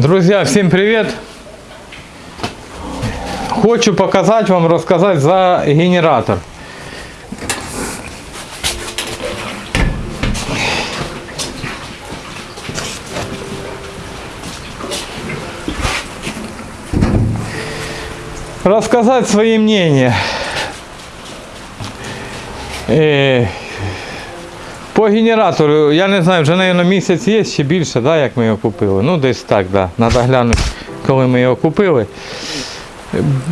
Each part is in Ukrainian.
Друзья, всем привет! Хочу показать вам, рассказать за генератор. Рассказать свои мнения. По генератору, я не знаю, вже, мабуть, місяць є чи більше, да, як ми його купили. Ну, десь так, да. Треба глянути, коли ми його купили.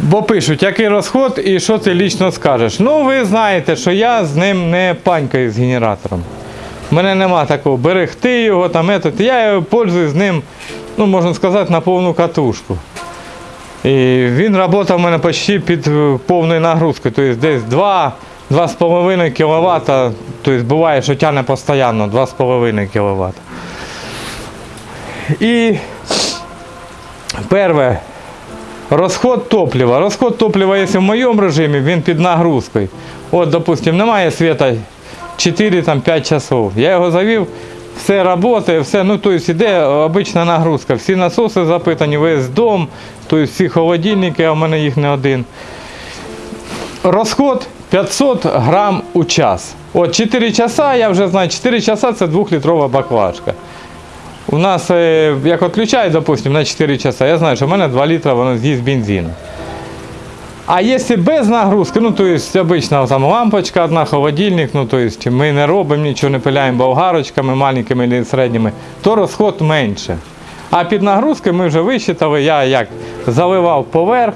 Бо пишуть, який розход і що ти лічно скажеш. Ну, ви знаєте, що я з ним не панькаю з генератором. У мене нема такого берегти його, там, етот. я його пользуюсь з ним, ну, можна сказати, на повну катушку. І він працював у мене почти під повною нагрузкою, тобто десь 2, 2,5 кВт, тобто буває, що тягне постійно 2,5 кВт. І перше, розход топлива. Розход топлива, якщо в моєму режимі, він під нагрузкою. От, допустим, немає світа 4-5 часов. Я його завів, все працює, все, ну, тобто йде обична нагрузка. Всі насоси запитані, весь дом, тобто всі холодильники, а в мене їх не один. Розход 500 грам у час. От 4 часа, я вже знаю, 4 часа це 2-літрова баклажка. У нас, е, як відключають, допустим, на 4 часа, я знаю, що в мене 2 літра воно з'їсть бензину. А якщо без нагрузки, ну то есть обычно там лампочка одна, холодильник, ну то есть ми не робимо нічого, не пиляємо болгарочками маленькими або середніми, то розход менше. А під нагрузкою ми вже висчитали, я як заливав поверх,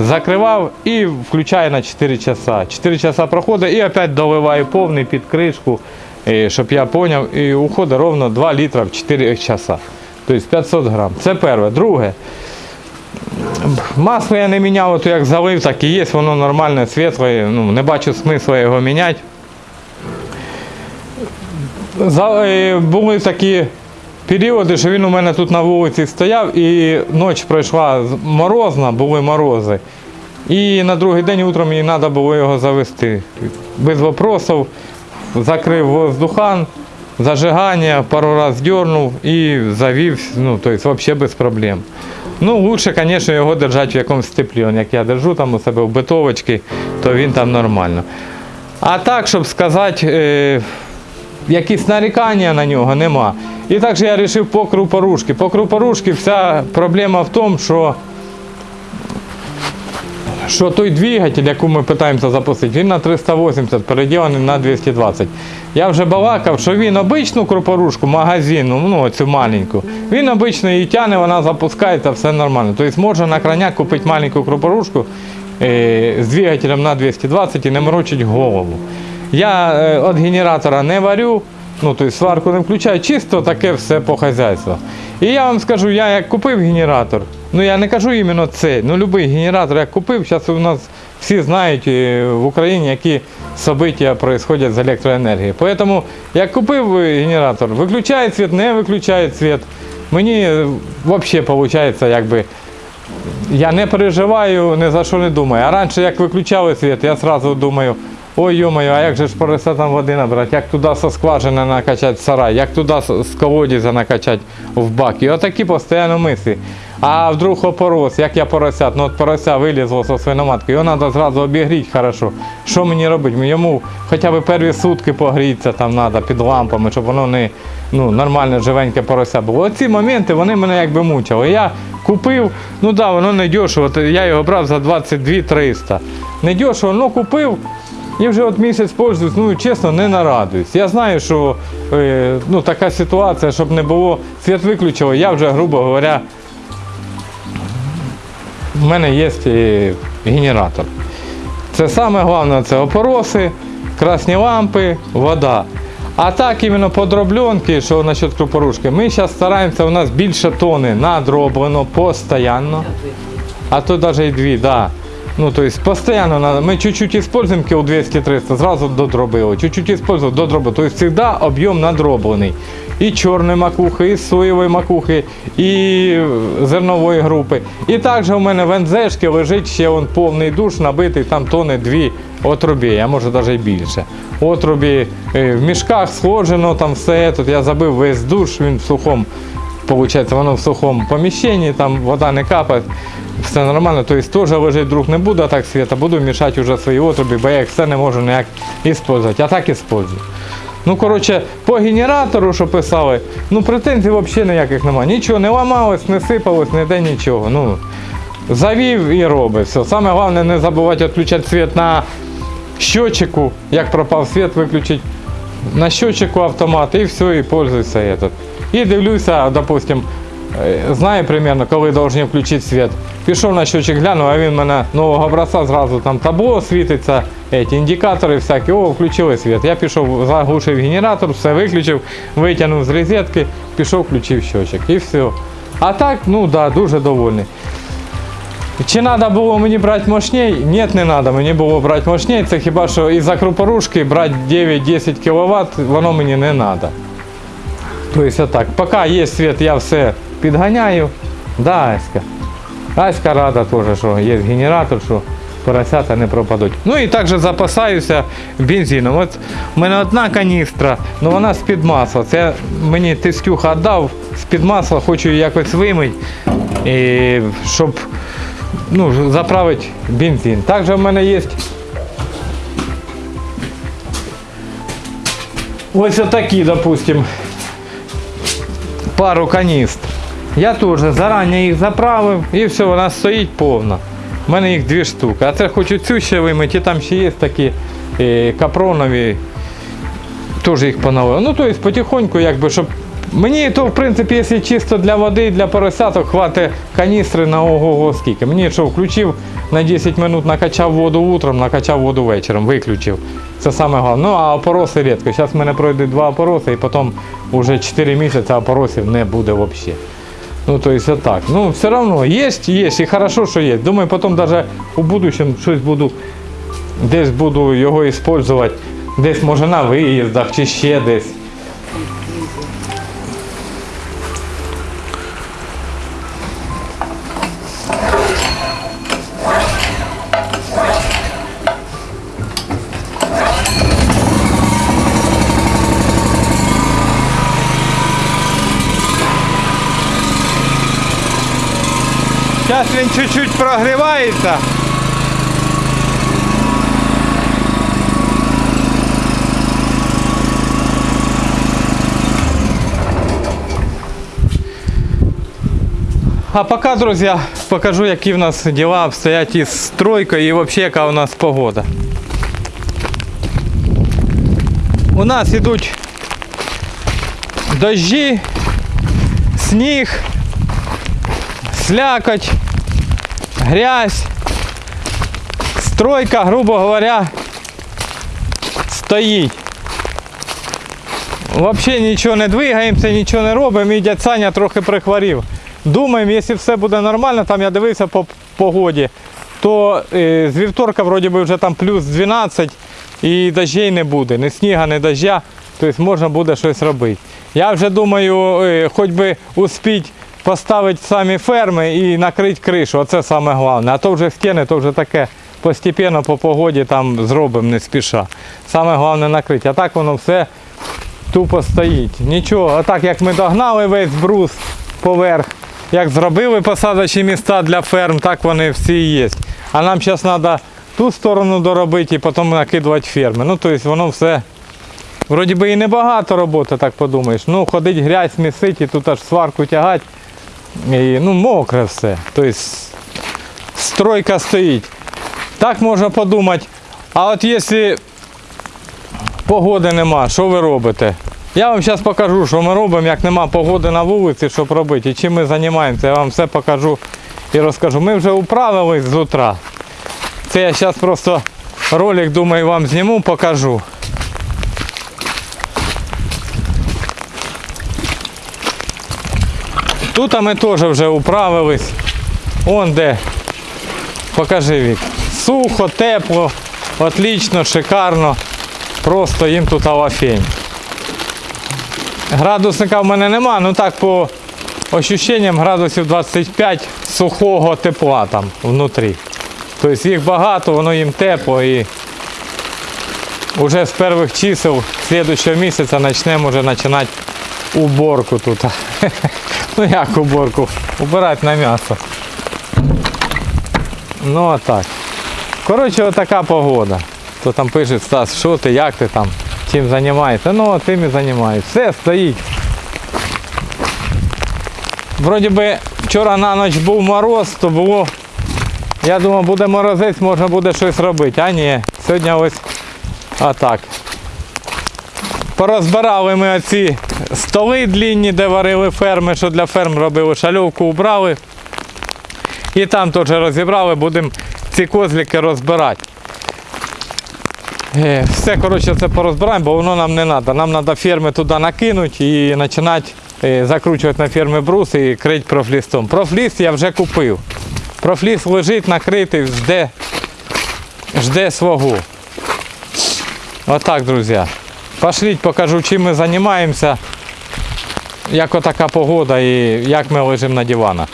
закривав і включаю на 4 часа. 4 часа проходить і опять доливаю повний під кришку, е, щоб я зрозумів, і уходить ровно 2 літра в 4 часа. Тобто 500 грам. Це перше. Друге. Масло я не міняв, то як залив, так і є, воно нормальне, світле, ну, не бачу смисла його міняти. Е, були такі періоди, що він у мене тут на вулиці стояв і ніч пройшла морозна, були морози. І на другий день утром мені треба було його завести. Без вопросів, закрив воздухан, зажигання, пару разів дернув і завів, ну, тобто взагалі без проблем. Ну, лучше, звісно, його держати в якомусь теплі. Як я держу там у себе в битовочці, то він там нормально. А так, щоб сказати, е, якісь нарікання на нього нема. І також я вирішив по крупорушки. По крупорушки вся проблема в тому, що що той двигатель, яку ми намагаємося запустити, він на 380, переділений на 220. Я вже балакав, що він обичну крупорушку, магазинну, ну цю маленьку, він обично її тягне, вона запускається, все нормально. Тобто можна на крайняк купити маленьку крупорушку е, з двигателем на 220 і не морочить голову. Я е, від генератора не варю, ну тобто сварку не включаю, чисто таке все по хазяйству. І я вам скажу, я як купив генератор, ну я не кажу іменно це, ну будь-який генератор як купив, зараз у нас всі знають е, в Україні, які события происходять з електроенергією. Тому як купив е, генератор, виключає світ, не виключає світ. Мені взагалі виходить, якби я не переживаю, ні за що не думаю. А раніше, як виключали світ, я одразу думаю, ой йомаю, а як же ж порося там води набрати, як туди со скважини накачати сарай, як туди з- колодязя накачати в бак. І отакі постійно мислі. А вдруг опорос, як я поросят, ну от порося вилізло зі свиноматки, його треба зразу обігріти хорошо. Що мені робити? Йому хоча б перві сутки погрітися там треба під лампами, щоб воно не ну, нормальне живеньке порося було. Оці моменти вони мене якби мучили. Я купив, ну так, да, воно не дешево, я його брав за 22 300. Не дешево, але купив. І вже от місяць пользуюсь, ну чесно, не нарадуюсь. Я знаю, що е, ну, така ситуація, щоб не було світ виключило, я вже, грубо говоря, в мене є е, генератор. Це саме головне це опороси, красні лампи, вода. А так іменно подробленки, що насчет крупорушки, ми зараз стараємося, у нас більше тони надроблено постійно. А то навіть і дві, да. Ну, то есть постоянно надо. Мы чуть-чуть используем кил 200-300, сразу додробили. Чуть-чуть используем, додробили. То есть всегда объем надроблений. І чорної макухи, і соєвої макухи, і зернової групи. І також у мене в НЗшки лежить ще он повний душ, набитий там тони дві отрубі, а може навіть і більше. Отрубі е, в мішках схожено, там все. Тут я забив весь душ, він в сухому Получається, воно в сухому поміщенні, там вода не капає, все нормально. Тобто теж лежить друг не буду, а так світа, буду мішати вже свої отруби, бо я їх все не можу ніяк використовувати. А так використовую. Ну, коротше, по генератору, що писали, ну претензій взагалі ніяких немає. Нічого не ламалось, не сипалось, ніде нічого. Ну, завів і робить. Все. Саме головне не забувати відключати світ на щочику, як пропав світ, виключити на щочику автомат і все, і пользуйся этот. І дивлюся, допустим, е, знаю примерно, коли повинні включити світ. Пішов на щочик, глянув, а він в мене нового образця зразу там табло світиться, эти, індикатори всякі, о, включили світ. Я пішов, заглушив генератор, все виключив, витягнув з розетки, пішов, включив щочик і все. А так, ну да, дуже довольний. Чи треба було мені брати мощней? Ні, не треба мені було брати мощней. Це хіба що із-за крупорушки брати 9-10 кВт, воно мені не треба. Тобто так, поки є світ, я все підганяю. Да, Аська. Аська рада теж, що є генератор, що поросята не пропадуть. Ну і також запасаюся бензином. От у мене одна каністра, але вона з-під масла. Це мені тестюха віддав з-під масла, хочу якось вимити, щоб ну, заправити бензин. Також в мене є ось отакі, допустим, пару каністр. Я теж зарані їх заправив і все, вона стоїть повна. У мене їх дві штуки. А це хочу цю ще вимити, і там ще є такі е, капронові, теж їх поновив. Ну, тобто потихоньку, якби, щоб. Мені то, в принципі, якщо чисто для води, для поросяток, хватить каністри на ого-го скільки. Мені що, включив на 10 минут, накачав воду утром, накачав воду вечором, виключив. Це саме головне. Ну, а опороси рідко. Зараз в мене пройде два опороси, і потім вже 4 місяці опоросів не буде взагалі. Ну, то есть вот так. Ну, все равно есть, есть, и хорошо, что есть. Думаю, потом даже у будущем щось буду, десь буду його использовать, десь може на виїздах чи ще десь. Зараз він чуть-чуть прогрівається. А пока, друзья, покажу, які в нас дела обстоять із стройкою і вообще яка у нас погода. У нас ідуть дожді, сніг, слякоть, Грязь, стройка, грубо говоря, стоїть. Взагалі нічого не двигаємося, нічого не робимо, і дядь Саня трохи прихворів. Думаємо, якщо все буде нормально, там я дивився по погоді, то е, з вівторка вроді би вже там плюс 12 і дощей не буде, ні сніга, ні дождя, тобто можна буде щось робити. Я вже думаю, е, хоч би успіть поставити самі ферми і накрити кришу, оце саме головне. А то вже стіни, то вже таке постепенно по погоді там зробимо не спіша. Саме головне накрити. А так воно все тупо стоїть. Нічого, а так як ми догнали весь брус поверх, як зробили посадочні міста для ферм, так вони всі є. А нам зараз треба ту сторону доробити і потім накидувати ферми. Ну, тобто воно все. Вроді би і небагато роботи, так подумаєш. Ну, ходить грязь, місить тут аж сварку тягати. І, ну, мокре все. Тобто стройка стоїть. Так можна подумати. А от якщо погоди нема, що ви робите? Я вам зараз покажу, що ми робимо, як нема погоди на вулиці, щоб робити, і чим ми займаємося, я вам все покажу і розкажу. Ми вже управились з утра. Це я зараз просто ролик, думаю, вам зніму, покажу. Тут ми теж вже управились. Он де. Покажи Вік. Сухо, тепло, отлично, шикарно. Просто їм тут авафень. Градусника в мене нема, ну так по ощущенням градусів 25 сухого тепла там внутрі. Тобто їх багато, воно їм тепло і вже з перших чисел слідчого місяця почнемо вже починати уборку тут. Ну як уборку? Убирати на м'ясо. Ну а так. Коротше, отака погода. Хто там пише, Стас, що ти, як ти там, чим займаєшся? Ну, тим і займаюся. Все стоїть. Вроді би вчора на ніч був мороз, то було. Я думав, буде морозець, можна буде щось робити. А ні, сьогодні ось отак. Порозбирали ми оці столи длінні, де варили ферми, що для ферм робили, шальовку убрали. І там теж розібрали, будемо ці козлики розбирати. Е, Все, коротше, це порозбираємо, бо воно нам не треба. Нам треба ферми туди накинути і починати е, закручувати на ферми брус і крити профлістом. Профліст я вже купив. Профліст лежить накритий, жде, жде свого. Отак, друзі. Пошліть, покажу, чим ми займаємося, як отака погода і як ми лежимо на диванах.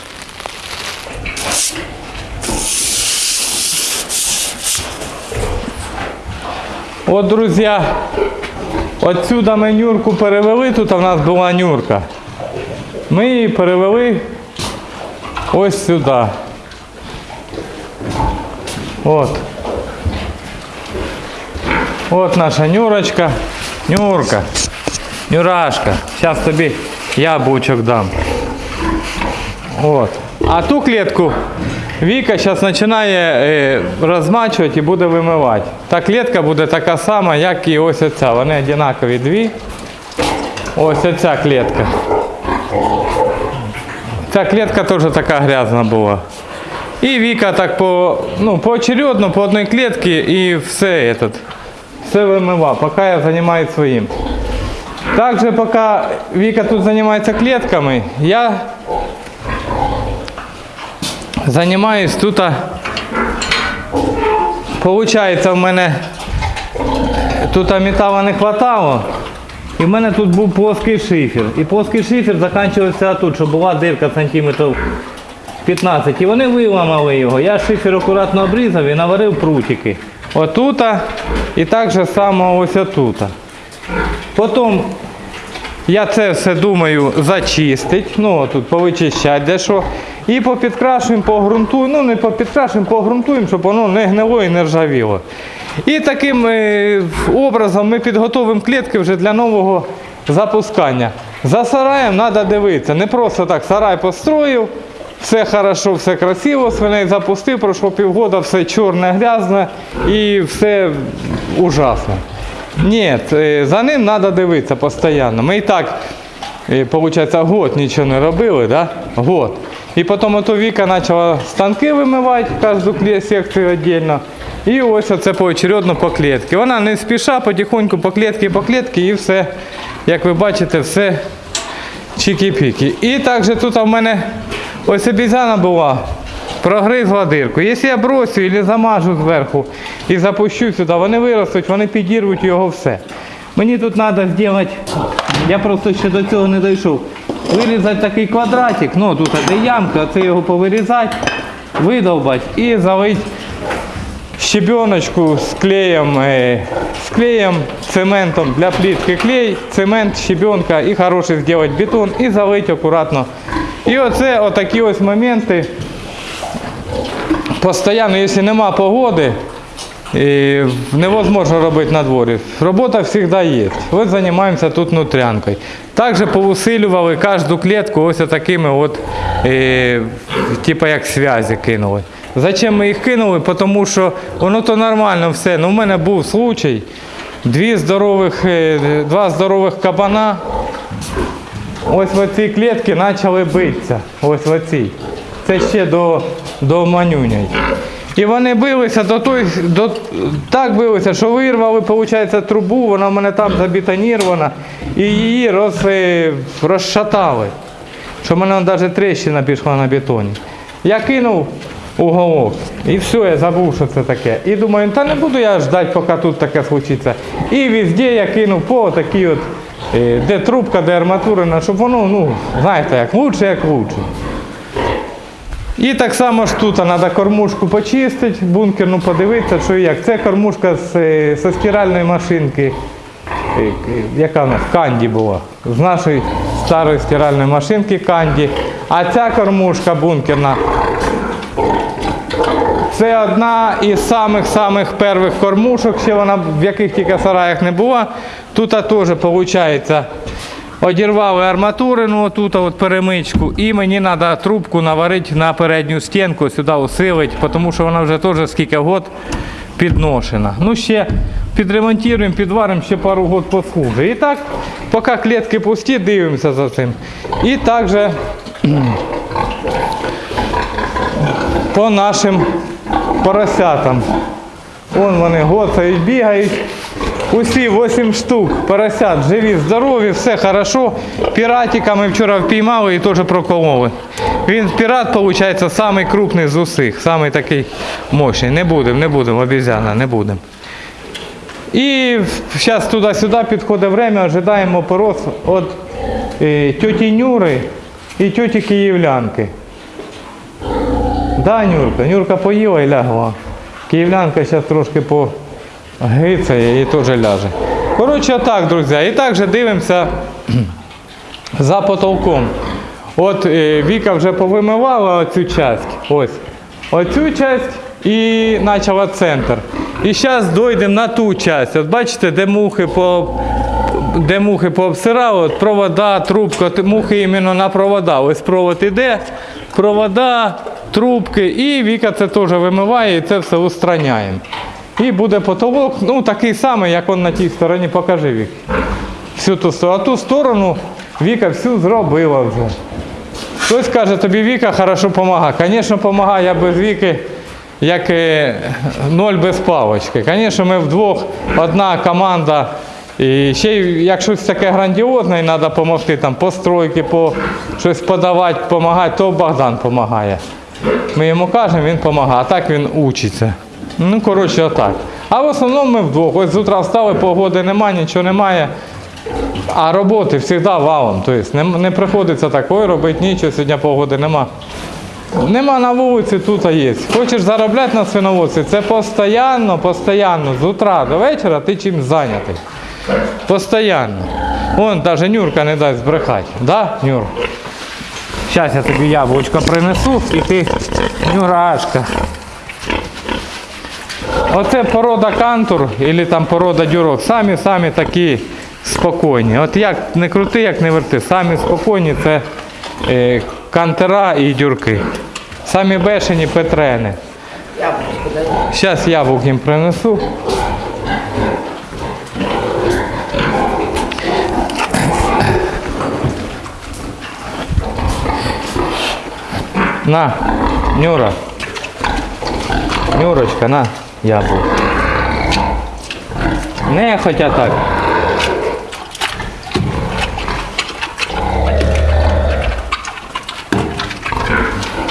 От, друзі, отсюда ми нюрку перевели, тут у нас була нюрка. Ми її перевели ось сюди. От. От наша нюрочка. Нюрка. Нюрашка. Зараз тобі яблучок дам. От. А ту клітку Віка зараз починає е, розмачувати і буде вимивати. Та клітка буде така сама, як і ось оця. Вони однакові дві. Ось оця клітка. Ця клітка теж така грязна була. І Віка так по, ну, поочередно по одній клітці і все этот, все вимива, поки я займаюся своїм. Также поки Віка тут займається клітками, я займаюсь тут. Получається, в мене тут металу не хватало. І в мене тут був плоский шифер. І плоский шифер закінчився тут, що була дирка сантиметрів 15. І вони виламали його. Я шифер акуратно обрізав і наварив прутики. Отута і так же само ось отута. Потім я це все думаю зачистити, ну тут повичищати дещо. І попідкрашуємо, погрунтуємо, ну не попідкрашуємо, погрунтуємо, щоб воно не гнило і не ржавіло. І таким е, образом ми підготовимо клітки вже для нового запускання. За сараєм треба дивитися. Не просто так сарай построїв, все хорошо, все красиво, свиней запустив, пройшло півгода, все чорне, грязне і все ужасно. Ні, е, за ним треба дивитися постійно. Ми і так, виходить, год нічого не робили, да? год. І потім ото Віка почала станки вимивати, кожну секцію віддільно. І ось оце поочередно по клітці. Вона не спіша, потихоньку по клітці, по клітці і все, як ви бачите, все чики-піки. І також тут в мене ось обізяна була, прогризла дирку. Якщо я бросю або замажу зверху і запущу сюди, вони виростуть, вони підірвуть його все. Мені тут треба зробити, я просто ще до цього не дійшов. Вирізати такий квадратик, ну тут де ямка, це його повирізати, видовбати і залити щебеночку з клеєм, е, з клеєм, цементом для плитки клей, цемент, щебенка і хороший зробити бетон і залити акуратно. І оце отакі ось моменти. Постоянно, якщо нема погоди, і невозможно робити на дворі. Робота завжди є. Ось займаємося тут внутрянкою. Також повусилювали кожну клітку ось такими от, е, типу як зв'язі кинули. Зачем ми їх кинули? Тому що воно то нормально все. Ну, у мене був случай. Дві здорових, е, два здорових кабана ось в цій клітці почали битися. Ось в оцій. Це ще до, до манюнять. І вони билися до той, до, так билися, що вирвали, виходить, трубу, вона в мене там забетонірована, і її роз, е, розшатали. Що в мене навіть тріщина пішла на бетоні. Я кинув уголок, і все, я забув, що це таке. І думаю, та не буду я ждати, поки тут таке случиться. І везде я кинув по такій от, е, де трубка, де арматурина, щоб воно, ну, знаєте, як лучше, як лучше. І так само ж тут треба кормушку почистити, бункерну подивитися, що і як. Це кормушка з, е, зі стиральної машинки, е, яка у нас Канді була, з нашої старої стиральної машинки Канді. А ця кормушка бункерна це одна із самих-самих перших кормушок, ще вона в яких тільки сараях не була. Тут теж виходить, одірвали арматурину, отут от перемичку, і мені треба трубку наварити на передню стінку, сюди усилити, тому що вона вже теж скільки год підношена. Ну ще підремонтуємо, підваримо, ще пару год послужить. І так, поки клітки пусті, дивимося за цим. І також по нашим поросятам. Вон вони гоцають, бігають. Усі 8 штук поросят живі, здорові, все хорошо. Піратика ми вчора впіймали і теж прокололи. Він пірат, виходить, самий крупний з усіх, самий такий мощний. Не будемо, не будемо, обізяна, не будемо. І зараз туди-сюди підходить время, ожидаємо порос від е, тьоті Нюри і тьоті Київлянки. Да, Нюрка, Нюрка поїла і лягла. Київлянка зараз трошки погицає і теж ляже. Коротше, так, друзі. І також дивимося за потолком. От е, Віка вже повимивала оцю часть. Ось. Оцю часть і почала центр. І зараз дійдемо на ту часть. От бачите, де мухи по. Де мухи пообсирали, от провода, трубка, мухи іменно на провода. Ось провод іде, провода, трубки, і Віка це теж вимиває і це все устраняємо. І буде потолок, ну такий самий, як он на тій стороні, покажи Вік. Всю ту сторону. А ту сторону Віка всю зробила вже. Хтось каже, тобі Віка хорошо допомагає. Звісно, допомагає я без Віки, як е, ноль без палочки. Звісно, ми вдвох одна команда. І ще як щось таке грандіозне, і треба допомогти там по стройки, по щось подавати, допомагати, то Богдан допомагає. Ми йому кажемо, він допомагає, а так він учиться. Ну, коротше, отак. А в основному ми вдвох. Ось з утра встали, погоди немає, нічого немає. А роботи завжди валом. Тобто не, не приходиться такої робити нічого, сьогодні погоди нема. Нема на вулиці, тут є. Хочеш заробляти на свиноводстві, це постійно, постійно, з утра до вечора ти чим зайнятий. Постоянно. Вон навіть Нюрка не дасть збрехати. Да, Нюр? Зараз я тобі яблучко принесу і ти Нюрашка. Оце порода кантур або там порода дюрок. Самі самі такі спокійні. От як не крути, як не верти. Самі спокійні це е, кантера і дюрки. Самі бешені петрени. Зараз яблук їм принесу. На, Нюра. Нюрочка, на, яблук. Не хотя так.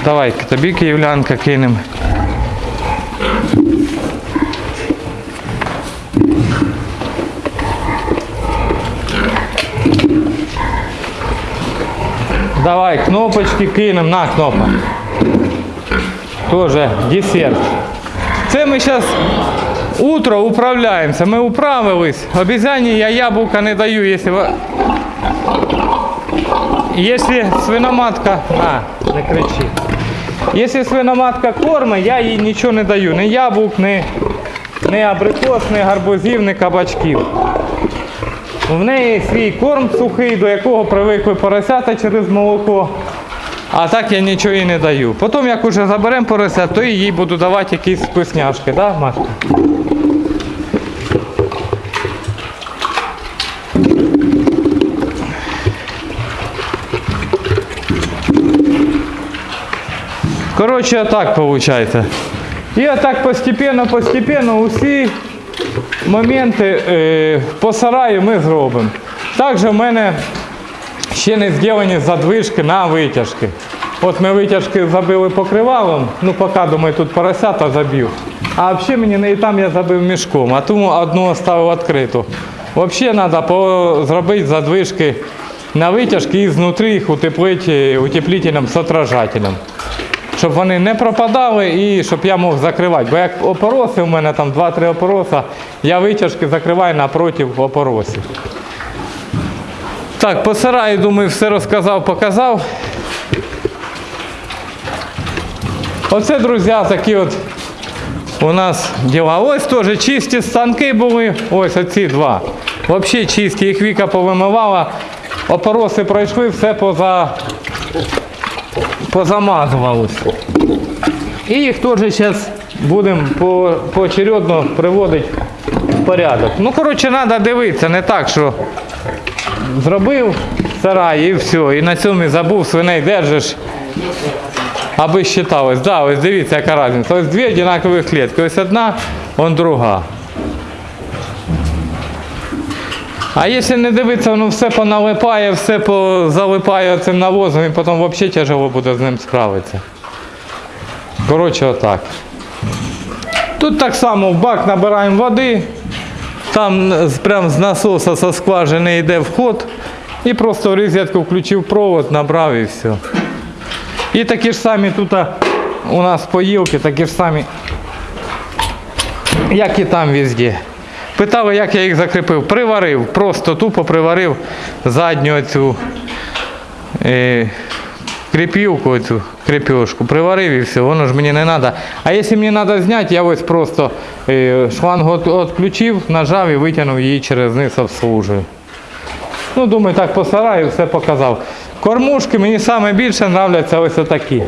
Давай, тобі київлянка кинемо. Давай, кнопочки кинемо, на кнопка. Тоже десерт. Це ми зараз утро управляємося. Ми управились. Обізяні я яблука не даю, якщо Якщо свиноматка. А, не кричи. Якщо свиноматка кормить, я їй нічого не даю. Ні яблук, ні, ні абрикос, ні гарбузів, ні кабачків. В неї свій корм сухий, до якого привикли поросята через молоко. А так я нічого їй не даю. Потім, як уже заберемо поросят, то їй буду давати якісь вкусняшки, да, Машка? Коротше, отак виходить. І отак постепенно, постепенно усі моменти е, по сараю ми зробимо. Також в мене ще не зроблені задвижки на витяжки. От ми витяжки забили покривалом, ну поки думаю, тут поросята заб'ю. А взагалі мені не і там я забив мішком, а тому одну оставив відкриту. Взагалі треба зробити задвижки на витяжки і знутрі їх утеплити утеплителем з отражателем. Щоб вони не пропадали і щоб я мог закривати. Бо як опороси у мене там 2-3 опороса, я витяжки закриваю напроти опоросів. Так, по сараю, думаю, все розказав, показав. Оце, друзі, такі от у нас діла. Ось теж чисті станки були. Ось оці два. Взагалі чисті, їх Віка повимивала. Опороси пройшли, все поза... позамазувалося. І їх теж зараз будемо по, поочередно приводити в порядок. Ну, коротше, треба дивитися, не так, що зробив сарай і все. І на цьому забув, свиней держиш. Аби считалось. Да, ось дивіться, яка різниця. Ось дві однакові клітки. Ось одна, он друга. А якщо не дивитися, воно все поналипає, все залипає цим навозом і потім взагалі тяжело буде з ним справитися. Коротше, отак. Тут так само в бак набираємо води, там з- прям з насоса со скважини йде вход, і просто в розетку включив провод, набрав і все. І такі ж самі тут у нас поїлки, такі ж самі, як і там везде. Питали, як я їх закріпив. Приварив, просто тупо приварив задню цю кріпівку, цю кріпюшку. Приварив і все, воно ж мені не треба. А якщо мені треба зняти, я ось просто шлангу от- відключив, нажав і витягнув її через низ обслужую. Ну, думаю, так по сараю все показав. Кормушки мені саме більше нравляться ось такі.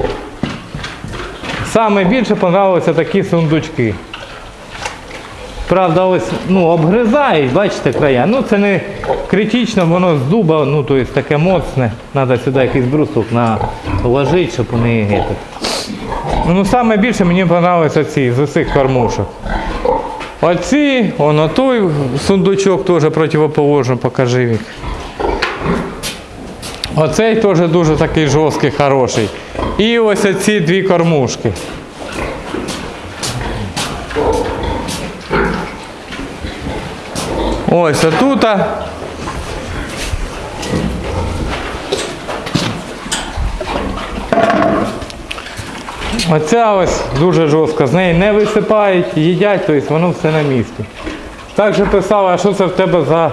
Саме більше понравилися такі сундучки. Правда, ось ну, обгризають, бачите, края. Ну це не критично, воно з дуба, ну то есть таке моцне. Треба сюди якийсь брусок наложити, щоб вони. Ну саме більше мені подобаються ці з усіх кормушок. Оці, воно той сундучок теж противоположно, покажи вік. Оцей теж дуже такий жорсткий, хороший. І ось ці дві кормушки. Ось отут. Оця ось дуже жорстка, з неї не висипають, їдять, тобто воно все на місці. Також писала, а що це в тебе за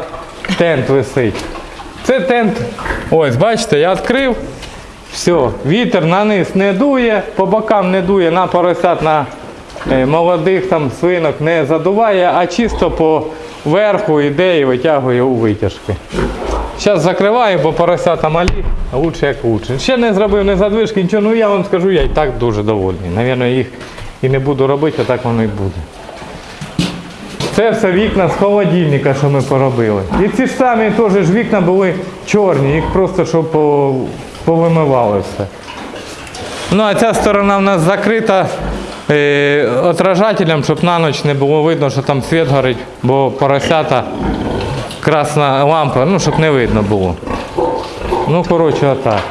тент висить. Це тент, ось бачите, я відкрив, все, вітер на низ не дує, по бокам не дує, на поросят, на е, молодих там свинок не задуває, а чисто по верху йде і витягує у витяжки. Зараз закриваю, бо поросята малі, лучше як лучше. Ще не зробив не задвижки, нічого, ну я вам скажу, я і так дуже довольний. Навірно, їх і не буду робити, а так воно і буде. Це все вікна з холодильника, що ми поробили. І ці ж самі теж ж вікна були чорні, їх просто щоб повимивали все. Ну а ця сторона в нас закрита е, отражателем, щоб на ніч не було видно, що там світ горить, бо поросята красна лампа, ну щоб не видно було. Ну, коротше, отак.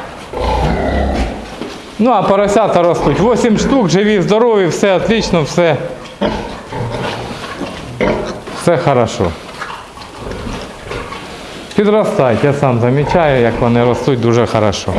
Ну, а поросята ростуть. 8 штук, живі, здорові, все отлично, все. Все хорошо. Підростають, я сам замічаю, як вони ростуть дуже хорошо.